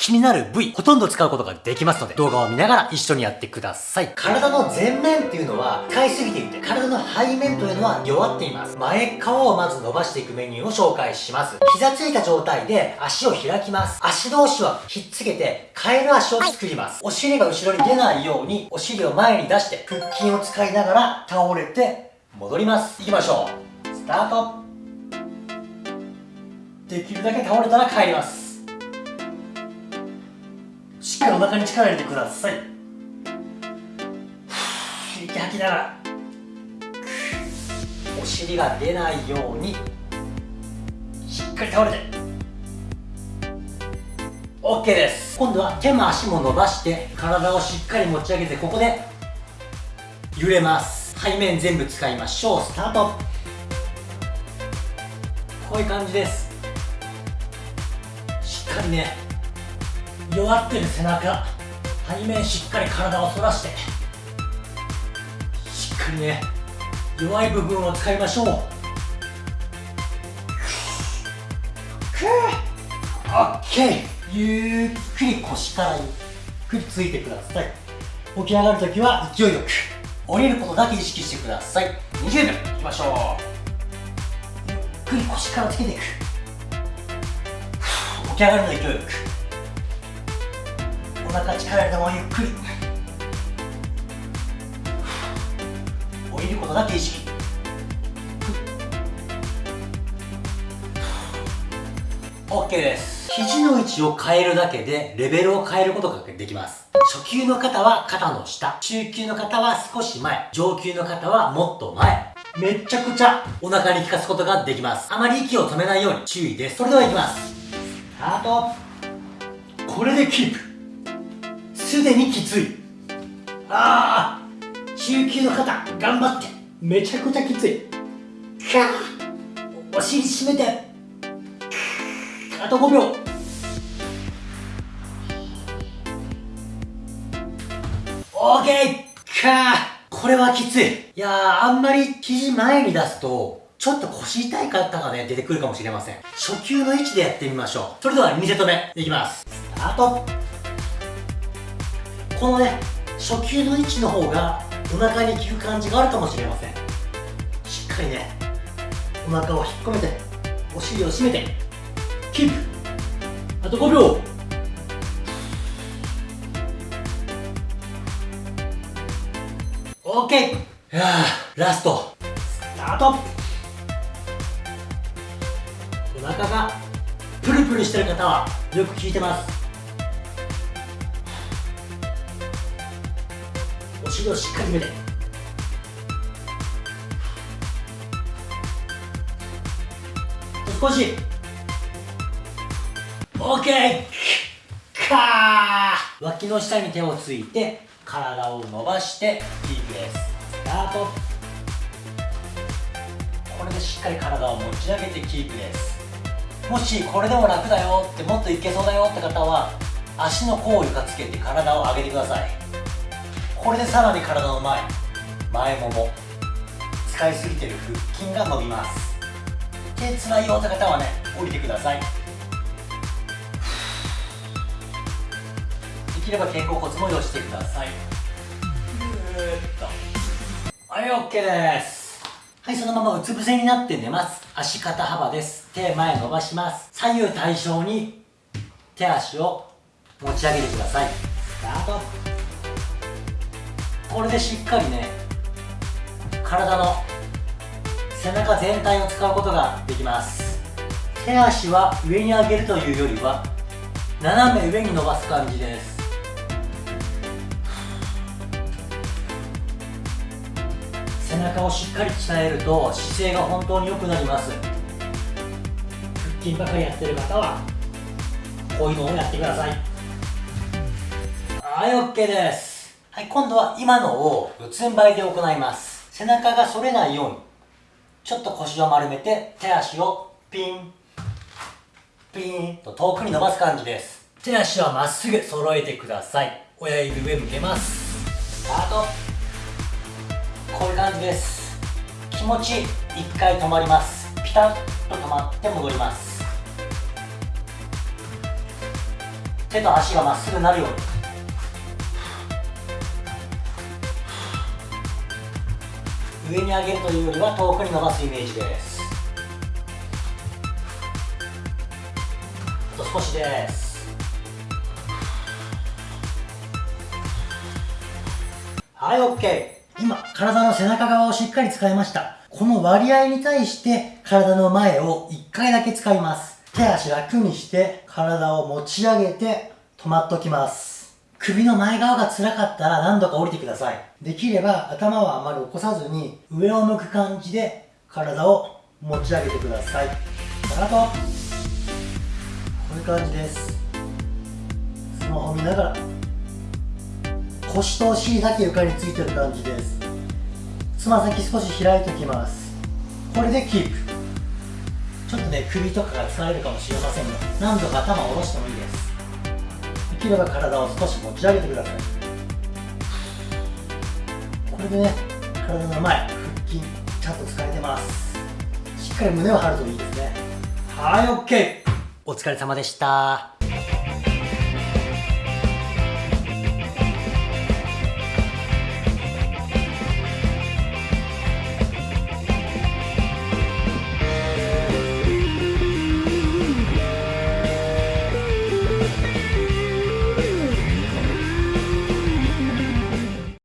気になる部位、ほとんど使うことができますので、動画を見ながら一緒にやってください。体の前面っていうのは、使いすぎていて、体の背面というのは弱っています。前側をまず伸ばしていくメニューを紹介します。膝ついた状態で足を開きます。足同士はひっつけて、カエル足を作ります。お尻が後ろに出ないように、お尻を前に出して、腹筋を使いながら倒れて、戻ります。行きましょう。スタート。できるだけ倒れたら帰ります。っかりお腹に力入れてください。息吐きながら。お尻が出ないように。しっかり倒れて。OK です。今度は手も足も伸ばして体をしっかり持ち上げてここで揺れます。背面全部使いましょう。スタート。こういう感じです。しっかりね弱ってる背中。背面しっかり体を反らして。しっかりね弱い部分を使いましょう。オッケー。ゆっくり腰からゆっくりついてください。起き上がるときは勢いよく。降りることだけ意識してください。20秒。いきましょう。ゆっくり腰からつけていく。起き上がるの勢いよく。お腹力入れたままゆっくり。降りることだけ意識。OK です。肘の位置を変えるだけでレベルを変えることができます。初級の方は肩の下。中級の方は少し前。上級の方はもっと前。めちゃくちゃお腹に効かすことができます。あまり息を止めないように注意です。それではいきます。スタート。これでキープ。すでにきつい。ああ中級の方頑張って。めちゃくちゃきつい。かお尻締めて。あと5秒。オーケー。かこれはきつい。いやあんまり肘前に出すとちょっと腰痛い方がね、出てくるかもしれません。初級の位置でやってみましょう。それでは2セット目、いきます。スタートこのね初級の位置の方がお腹に効く感じがあるかもしれません。しっかりねお腹を引っ込めてお尻を締めてキープ。あと5秒。オッケー。ラスト。スタート。お腹がプルプルしてる方はよく効いてます。お尻をしっかりめて少し。OK かー。脇の下に手をついて体を伸ばしてキープです。スタート。これでしっかり体を持ち上げてキープです。もしこれでも楽だよってもっといけそうだよって方は足の甲を床つけて体を上げてください。これでさらに体の前前もも使いすぎてる腹筋が伸びます。手つらいよって方はね降りてください。できれば肩甲骨も寄してください。ぐーっと。はい OK です。はいそのままうつ伏せになって寝ます。足肩幅です。手前伸ばします。左右対称に手足を持ち上げてください。スタート。これでしっかりね体の背中全体を使うことができます。手足は上に上げるというよりは斜め上に伸ばす感じです。背中をしっかり鍛えると姿勢が本当に良くなります。腹筋ばかりやってる方はこういうのをやってください。はい OK です。はい、今度は今のを四つん這いで行います。背中が反れないように、ちょっと腰を丸めて、手足をピン、ピンと遠くに伸ばす感じです。手足はまっすぐ揃えてください。親指上向けます。スタート。こういう感じです。気持ち一回止まります。ピタッと止まって戻ります。手と足がまっすぐなるように上に上げるというよりは遠くに伸ばすイメージです。あと少しです。はい OK 今体の背中側をしっかり使いました。この割合に対して体の前を1回だけ使います。手足楽にして体を持ち上げて止まっときます。首の前側が辛かったら何度か降りてください。できれば頭はあまり起こさずに上を向く感じで体を持ち上げてください。あとこういう感じです。スマホ見ながら腰とお尻だけ床についてる感じです。つま先少し開いておきます。これでキープ。ちょっとね首とかが疲れるかもしれませんが何度か頭を下ろしてもいいです。きれば体を少し持ち上げてください。これでね体の前腹筋ちゃんと使えてます。しっかり胸を張るといいですね。はい OK お疲れ様でした。